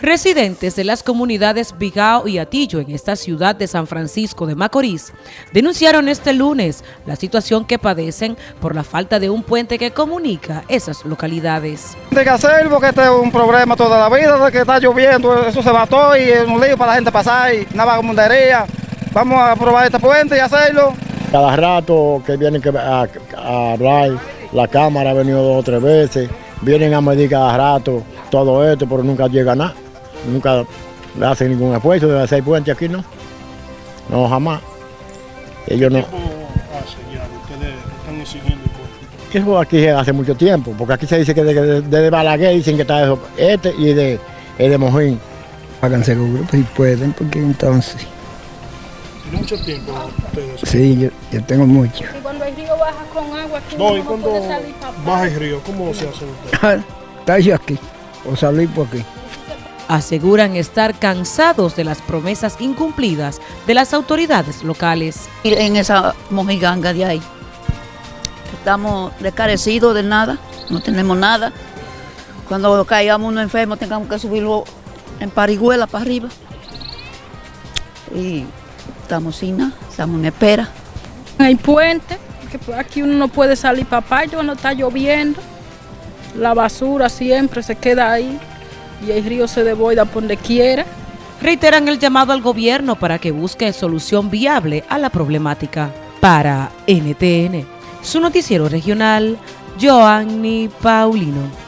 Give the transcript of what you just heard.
Residentes de las comunidades Vigao y Atillo en esta ciudad de San Francisco de Macorís denunciaron este lunes la situación que padecen por la falta de un puente que comunica esas localidades. Hay que hacer porque este es un problema toda la vida, de que está lloviendo, eso se mató y es un lío para la gente pasar y una vagabundería. Vamos a probar este puente y hacerlo. Cada rato que vienen a, a hablar, la Cámara ha venido dos o tres veces, vienen a medir cada rato todo esto, pero nunca llega nada nunca le hacen ningún esfuerzo de hacer puente aquí, ¿no? No, jamás. Ellos no. ustedes están exigiendo Eso aquí hace mucho tiempo, porque aquí se dice que desde de, Balaguer dicen que está eso, este y de, de Mojín. Hagan seguro, si pueden, porque entonces... ¿Tiene mucho tiempo ustedes? Sí, yo, tengo mucho. Y cuando el río baja con agua, aquí no, y cuando baja el río, ¿cómo se hace usted? Está yo aquí, o salir por aquí aseguran estar cansados de las promesas incumplidas de las autoridades locales. En esa mojiganga de ahí, estamos descarecidos de nada, no tenemos nada. Cuando caigamos uno enfermo tengamos que subirlo en parigüela para arriba. Y estamos sin nada, estamos en espera. Hay puente, que aquí uno no puede salir papá, no está lloviendo. La basura siempre se queda ahí y el río se devoida por donde quiera. Reiteran el llamado al gobierno para que busque solución viable a la problemática. Para NTN, su noticiero regional, Joanny Paulino.